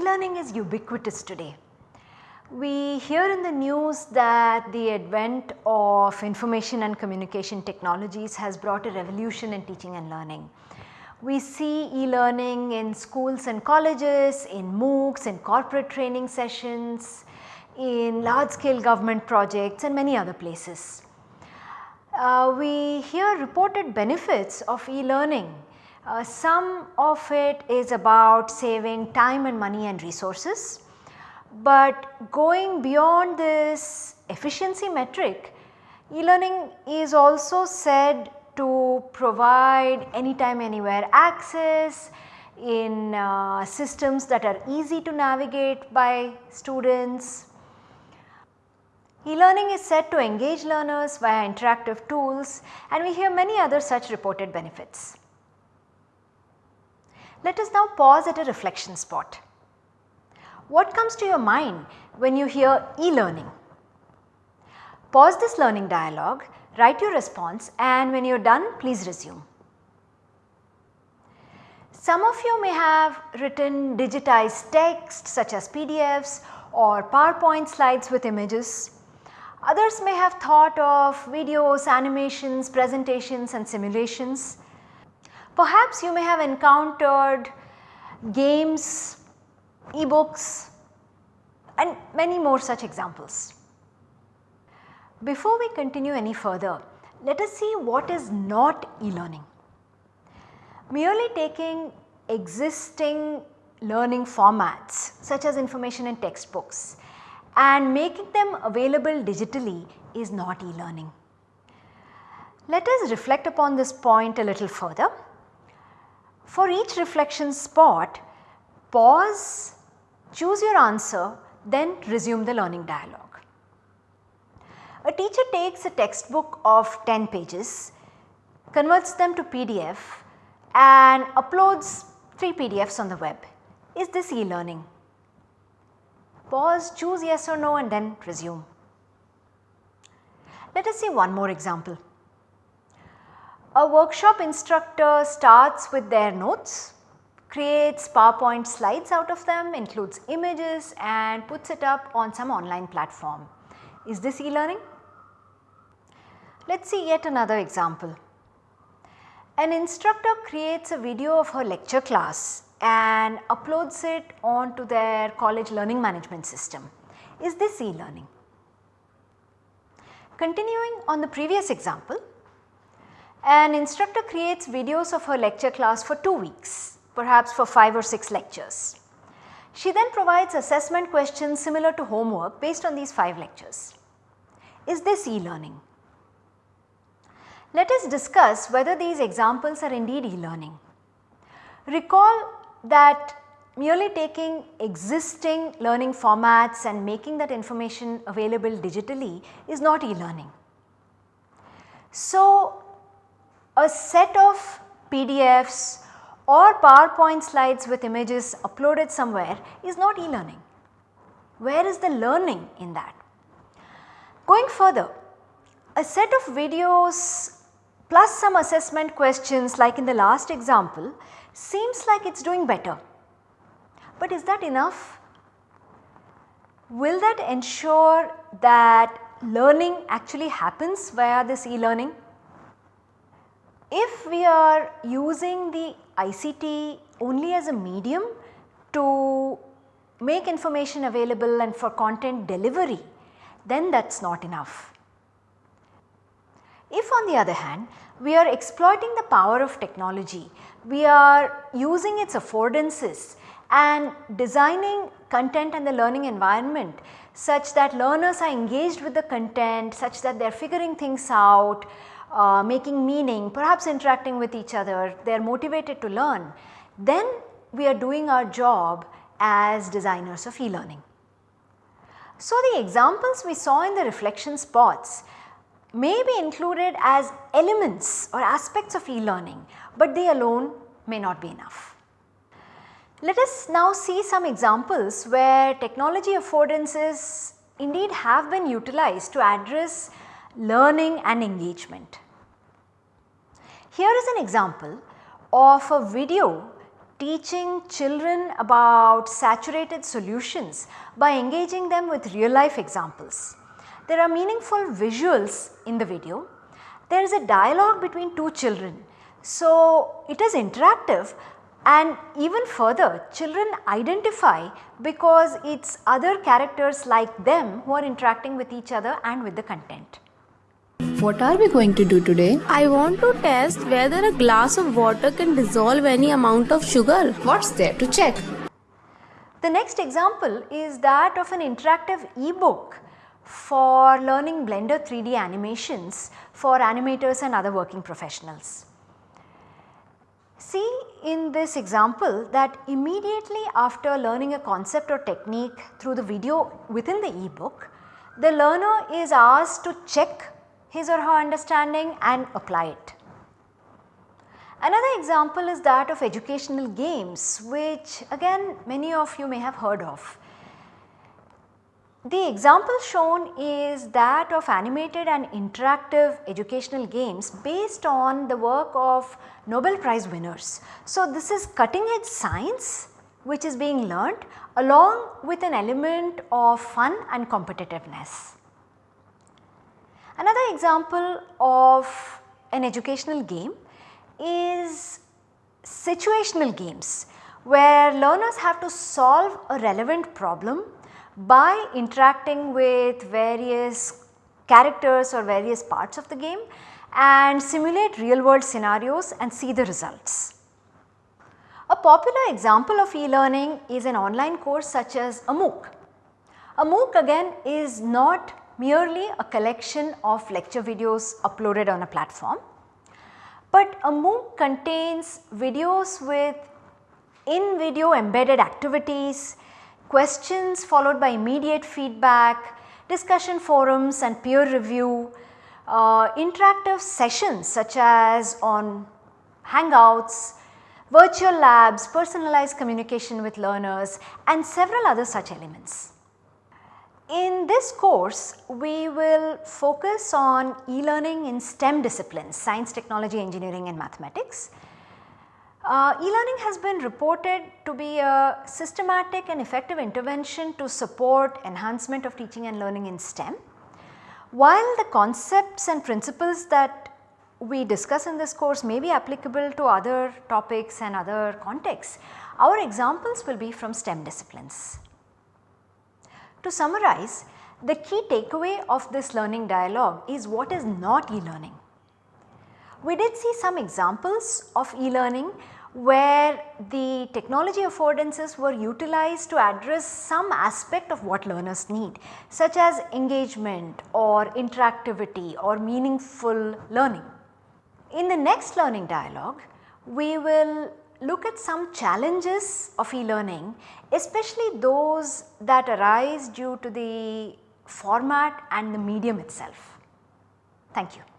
E-learning is ubiquitous today. We hear in the news that the advent of information and communication technologies has brought a revolution in teaching and learning. We see e-learning in schools and colleges, in MOOCs, in corporate training sessions, in large scale government projects and many other places. Uh, we hear reported benefits of e-learning. Uh, some of it is about saving time and money and resources, but going beyond this efficiency metric, e-learning is also said to provide anytime anywhere access in uh, systems that are easy to navigate by students. E-learning is said to engage learners via interactive tools and we hear many other such reported benefits. Let us now pause at a reflection spot. What comes to your mind when you hear e-learning? Pause this learning dialogue write your response and when you are done please resume. Some of you may have written digitized text such as PDFs or PowerPoint slides with images. Others may have thought of videos, animations, presentations and simulations. Perhaps you may have encountered games, e-books and many more such examples. Before we continue any further, let us see what is not e-learning. Merely taking existing learning formats such as information in textbooks and making them available digitally is not e-learning. Let us reflect upon this point a little further. For each reflection spot, pause, choose your answer then resume the learning dialogue. A teacher takes a textbook of 10 pages, converts them to PDF and uploads 3 PDFs on the web. Is this e-learning? Pause, choose yes or no and then resume. Let us see one more example. A workshop instructor starts with their notes, creates PowerPoint slides out of them, includes images and puts it up on some online platform. Is this e-learning? Let us see yet another example. An instructor creates a video of her lecture class and uploads it onto their college learning management system. Is this e-learning? Continuing on the previous example, an instructor creates videos of her lecture class for 2 weeks, perhaps for 5 or 6 lectures. She then provides assessment questions similar to homework based on these 5 lectures. Is this e-learning? Let us discuss whether these examples are indeed e-learning. Recall that merely taking existing learning formats and making that information available digitally is not e-learning. So, a set of PDFs or PowerPoint slides with images uploaded somewhere is not e-learning. Where is the learning in that? Going further, a set of videos plus some assessment questions like in the last example seems like it is doing better. But is that enough? Will that ensure that learning actually happens via this e-learning? If we are using the ICT only as a medium to make information available and for content delivery, then that is not enough. If on the other hand we are exploiting the power of technology, we are using its affordances and designing content and the learning environment such that learners are engaged with the content, such that they are figuring things out, uh, making meaning, perhaps interacting with each other, they are motivated to learn, then we are doing our job as designers of e-learning. So, the examples we saw in the reflection spots may be included as elements or aspects of e-learning, but they alone may not be enough. Let us now see some examples where technology affordances indeed have been utilized to address learning and engagement. Here is an example of a video teaching children about saturated solutions by engaging them with real life examples. There are meaningful visuals in the video. There is a dialogue between two children. So, it is interactive and even further children identify because it is other characters like them who are interacting with each other and with the content. What are we going to do today? I want to test whether a glass of water can dissolve any amount of sugar. What's there to check? The next example is that of an interactive e-book for learning Blender 3D animations for animators and other working professionals. See in this example that immediately after learning a concept or technique through the video within the e-book, the learner is asked to check his or her understanding and apply it. Another example is that of educational games which again many of you may have heard of. The example shown is that of animated and interactive educational games based on the work of Nobel Prize winners. So, this is cutting edge science which is being learnt along with an element of fun and competitiveness. Another example of an educational game is situational games where learners have to solve a relevant problem by interacting with various characters or various parts of the game and simulate real world scenarios and see the results. A popular example of e-learning is an online course such as a MOOC. A MOOC again is not merely a collection of lecture videos uploaded on a platform, but a MOOC contains videos with in video embedded activities, questions followed by immediate feedback, discussion forums and peer review, uh, interactive sessions such as on hangouts, virtual labs, personalized communication with learners and several other such elements. In this course, we will focus on e-learning in STEM disciplines, science, technology, engineering and mathematics. Uh, E-learning has been reported to be a systematic and effective intervention to support enhancement of teaching and learning in STEM. While the concepts and principles that we discuss in this course may be applicable to other topics and other contexts, our examples will be from STEM disciplines. To summarize, the key takeaway of this learning dialogue is what is not e-learning. We did see some examples of e-learning where the technology affordances were utilized to address some aspect of what learners need such as engagement or interactivity or meaningful learning. In the next learning dialogue, we will look at some challenges of e-learning especially those that arise due to the format and the medium itself. Thank you.